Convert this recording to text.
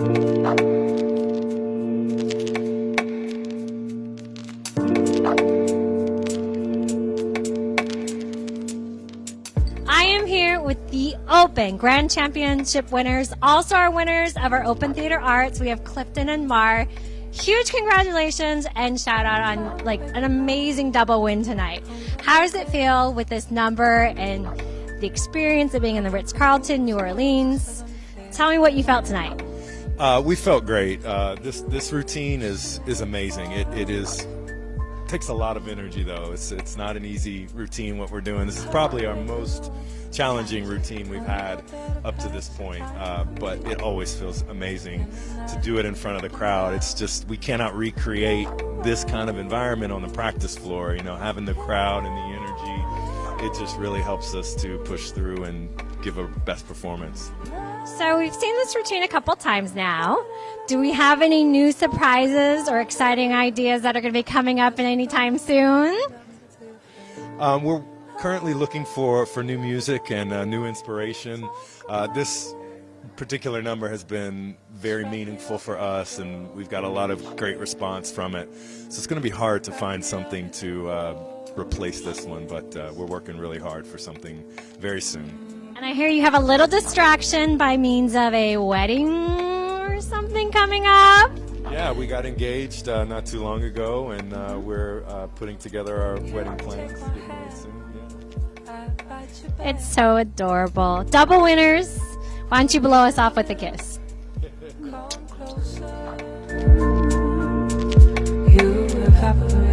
I am here with the Open Grand Championship winners, All Star winners of our Open Theater Arts. We have Clifton and Mar. Huge congratulations and shout out on like an amazing double win tonight. How does it feel with this number and the experience of being in the Ritz Carlton, New Orleans? Tell me what you felt tonight. Uh, we felt great. Uh, this this routine is is amazing. It it is takes a lot of energy though. It's it's not an easy routine what we're doing. This is probably our most challenging routine we've had up to this point. Uh, but it always feels amazing to do it in front of the crowd. It's just we cannot recreate this kind of environment on the practice floor. You know, having the crowd and the energy, it just really helps us to push through and give a best performance. So we've seen this routine a couple times now. Do we have any new surprises or exciting ideas that are going to be coming up in any time soon? Um, we're currently looking for, for new music and uh, new inspiration. Uh, this particular number has been very meaningful for us, and we've got a lot of great response from it. So it's going to be hard to find something to uh, replace this one, but uh, we're working really hard for something very soon. And I hear you have a little distraction by means of a wedding or something coming up. Yeah, we got engaged uh, not too long ago, and uh, we're uh, putting together our wedding plans. It's so adorable. Double winners. Why don't you blow us off with a kiss? you have